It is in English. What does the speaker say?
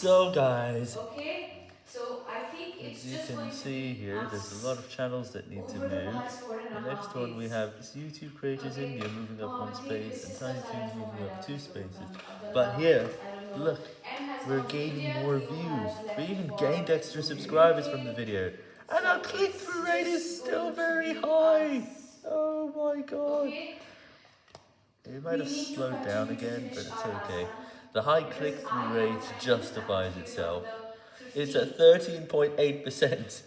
So guys, Okay, so I think it's as you just can see here, there's a lot of channels that need to move. past four and a The next one we have is YouTube Creators Okay, India moving up um, one space and is Tiny just Toons I moving up two spaces. But here, I don't know. look, we're gaining more views. We even gained extra subscribers from the video. And our click-through rate is still very high. Oh my god. Okay, It might have we need to slowed down again, but it's okay. The high click-through rate justifies itself. It's at 13.8%.